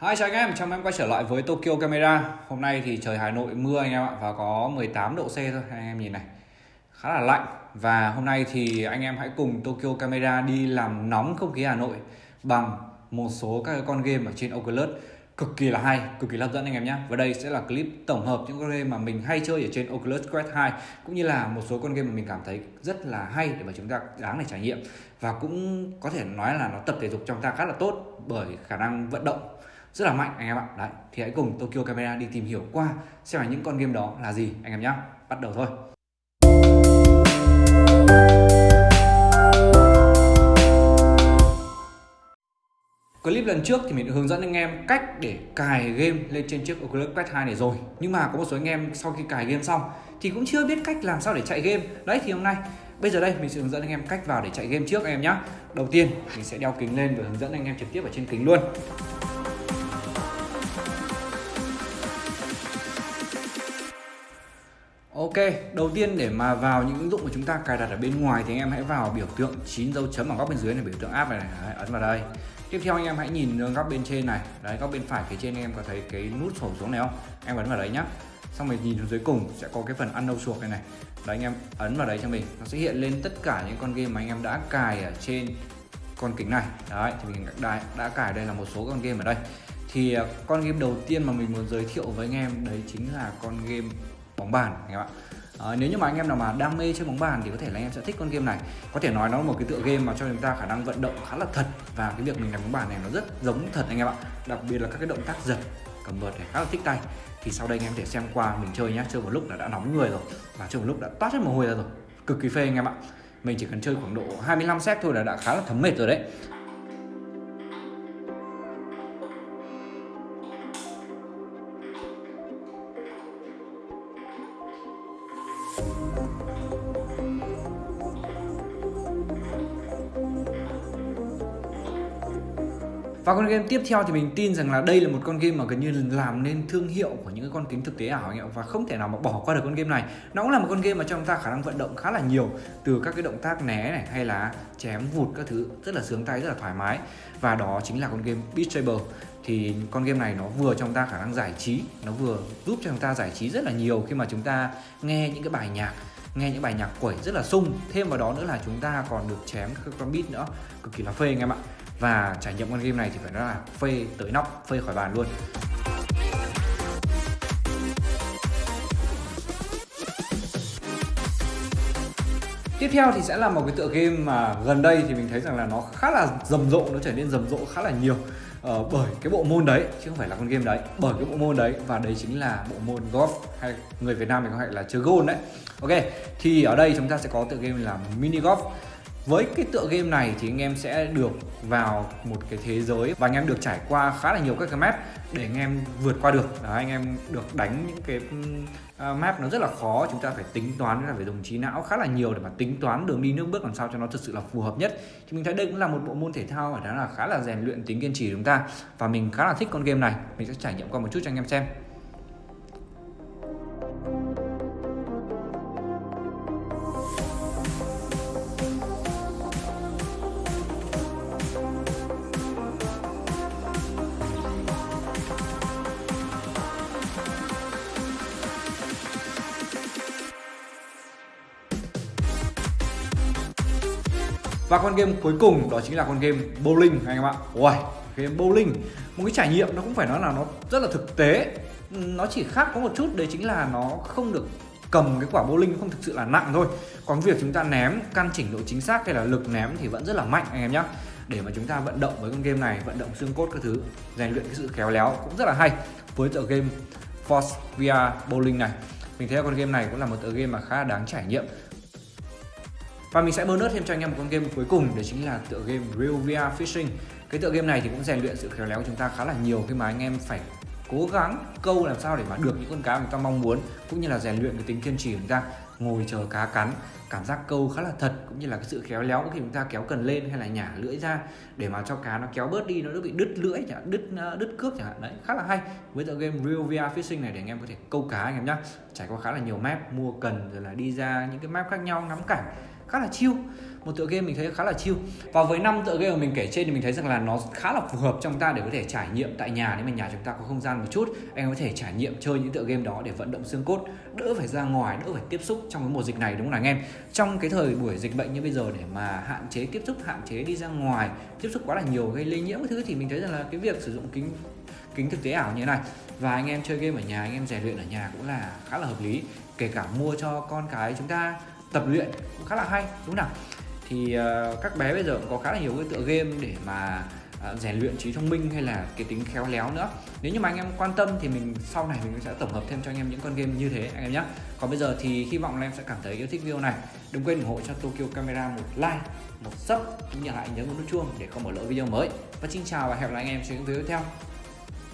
Hi chào anh em, chào mừng em quay trở lại với Tokyo Camera. Hôm nay thì trời Hà Nội mưa anh em ạ Và có 18 độ C thôi, anh em nhìn này Khá là lạnh. Và hôm nay thì anh em hãy cùng Tokyo Camera đi làm nóng không khí Hà Nội Bằng một số các con game ở trên Oculus. Cực kỳ là hay, cực kỳ hấp dẫn anh em nhé. Và đây sẽ là clip tổng hợp những con game mà mình hay chơi ở trên Oculus Quest 2 Cũng như là một số con game mà mình cảm thấy rất là hay để mà chúng ta đáng để trải nghiệm. Và cũng có thể nói là nó tập thể dục trong ta khá là tốt Bởi khả năng vận động rất là mạnh, anh em ạ. Đấy, thì hãy cùng Tokyo Camera đi tìm hiểu qua xem là những con game đó là gì, anh em nhé bắt đầu thôi. Clip lần trước thì mình đã hướng dẫn anh em cách để cài game lên trên chiếc Oculus Quest 2 này rồi. Nhưng mà có một số anh em sau khi cài game xong thì cũng chưa biết cách làm sao để chạy game. Đấy, thì hôm nay, bây giờ đây mình sẽ hướng dẫn anh em cách vào để chạy game trước, anh em nhé Đầu tiên, mình sẽ đeo kính lên và hướng dẫn anh em trực tiếp ở trên kính luôn. Ok, đầu tiên để mà vào những ứng dụng của chúng ta cài đặt ở bên ngoài thì anh em hãy vào biểu tượng 9 dấu chấm ở góc bên dưới này biểu tượng app này, này. Đấy, ấn vào đây. Tiếp theo anh em hãy nhìn góc bên trên này, đấy góc bên phải phía trên anh em có thấy cái nút sổ xuống này không? Em ấn vào đấy nhá. Xong rồi nhìn xuống dưới cùng sẽ có cái phần ăn đâu suộc này này. Đấy anh em ấn vào đấy cho mình, nó sẽ hiện lên tất cả những con game mà anh em đã cài ở trên con kính này. Đấy thì mình đã, đã cài đây là một số con game ở đây. Thì à, con game đầu tiên mà mình muốn giới thiệu với anh em đấy chính là con game bóng bàn anh em ạ. À, nếu như mà anh em nào mà đam mê chơi bóng bàn thì có thể là anh em sẽ thích con game này. Có thể nói nó là một cái tựa game mà cho chúng ta khả năng vận động khá là thật và cái việc mình làm bóng bàn này nó rất giống thật anh em ạ. Đặc biệt là các cái động tác giật cầm vợt này khá là thích tay. Thì sau đây anh em thể xem qua mình chơi nhá chơi một lúc là đã nóng người rồi và chơi một lúc đã toát hết mồ hôi ra rồi. Cực kỳ phê anh em ạ. Mình chỉ cần chơi khoảng độ 25 set thôi là đã khá là thấm mệt rồi đấy. Và con game tiếp theo thì mình tin rằng là đây là một con game mà gần như làm nên thương hiệu của những cái con kính thực tế ảo anh ạ và không thể nào mà bỏ qua được con game này. Nó cũng là một con game mà cho chúng ta khả năng vận động khá là nhiều từ các cái động tác né này, hay là chém vụt các thứ, rất là sướng tay, rất là thoải mái. Và đó chính là con game Beat Saber thì con game này nó vừa cho chúng ta khả năng giải trí, nó vừa giúp cho chúng ta giải trí rất là nhiều khi mà chúng ta nghe những cái bài nhạc, nghe những bài nhạc quẩy rất là sung. Thêm vào đó nữa là chúng ta còn được chém các con beat nữa, cực kỳ là phê anh em ạ. Và trải nghiệm con game này thì phải nói là phê tới nóc, phê khỏi bàn luôn. Tiếp theo thì sẽ là một cái tựa game mà gần đây thì mình thấy rằng là nó khá là rầm rộ, nó trở nên rầm rộ khá là nhiều uh, bởi cái bộ môn đấy chứ không phải là con game đấy, bởi cái bộ môn đấy và đấy chính là bộ môn golf hay người Việt Nam mình gọi là chơi golf đấy. Ok, thì ở đây chúng ta sẽ có tựa game là mini golf với cái tựa game này thì anh em sẽ được vào một cái thế giới và anh em được trải qua khá là nhiều các cái map để anh em vượt qua được. Đó, anh em được đánh những cái ờ, map nó rất là khó, chúng ta phải tính toán là phải dùng trí não khá là nhiều để mà tính toán đường đi nước bước làm sao cho nó thực sự là phù hợp nhất. Thì mình thấy đây cũng là một bộ môn thể thao mà đó là khá là rèn luyện tính kiên trì của chúng ta và mình khá là thích con game này. Mình sẽ trải nghiệm qua một chút cho anh em xem. Và con game cuối cùng đó chính là con game bowling anh em ạ. Ui, game bowling một cái trải nghiệm nó cũng phải nói là nó rất là thực tế. Nó chỉ khác có một chút đấy chính là nó không được cầm cái quả bowling không thực sự là nặng thôi. Còn việc chúng ta ném căn chỉnh độ chính xác hay là lực ném thì vẫn rất là mạnh anh em nhé để mà chúng ta vận động với con game này vận động xương cốt các thứ rèn luyện cái sự khéo léo cũng rất là hay với tựa game Force VR Bowling này mình thấy con game này cũng là một tựa game mà khá là đáng trải nghiệm và mình sẽ bonus thêm cho anh em một con game cuối cùng, đấy chính là tựa game Real VR Fishing. Cái tựa game này thì cũng rèn luyện sự khéo léo của chúng ta khá là nhiều khi mà anh em phải cố gắng câu làm sao để mà được những con cá mà chúng ta mong muốn, cũng như là rèn luyện cái tính kiên trì của chúng ta, ngồi chờ cá cắn, cảm giác câu khá là thật, cũng như là cái sự khéo léo khi chúng ta kéo cần lên hay là nhả lưỡi ra để mà cho cá nó kéo bớt đi, nó đỡ bị đứt lưỡi chẳng đứt ờ, đứt cước chẳng hạn. Đấy, khá là hay. Với tựa game Real VR Fishing này để anh em có thể câu cá anh em nhá. Trải qua khá là nhiều map, mua cần rồi là đi ra những cái map khác nhau, ngắm cảnh khá là chill. Một tựa game mình thấy khá là chill. Và với năm tựa game mà mình kể trên thì mình thấy rằng là nó khá là phù hợp trong ta để có thể trải nghiệm tại nhà. Nếu mà nhà chúng ta có không gian một chút, anh có thể trải nghiệm chơi những tựa game đó để vận động xương cốt, đỡ phải ra ngoài, đỡ phải tiếp xúc trong cái mùa dịch này, đúng không anh em? Trong cái thời buổi dịch bệnh như bây giờ để mà hạn chế tiếp xúc, hạn chế đi ra ngoài, tiếp xúc quá là nhiều gây lây nhiễm cái thứ thì mình thấy rằng là cái việc sử dụng kính kính thực tế ảo như thế này và anh em chơi game ở nhà, anh em rèn luyện ở nhà cũng là khá là hợp lý. Kể cả mua cho con cái chúng ta tập luyện cũng khá là hay đúng không nào? Thì uh, các bé bây giờ cũng có khá là nhiều cái tựa game để mà uh, rèn luyện trí thông minh hay là cái tính khéo léo nữa. Nếu như mà anh em quan tâm thì mình sau này mình sẽ tổng hợp thêm cho anh em những con game như thế anh em nhé còn bây giờ thì hy vọng là em sẽ cảm thấy yêu thích video này. Đừng quên ủng hộ cho Tokyo Camera một like một sub cũng như lại nhấn vào nút chuông để không bỏ lỡ video mới. Và xin chào và hẹn gặp lại anh em trong những video tiếp theo.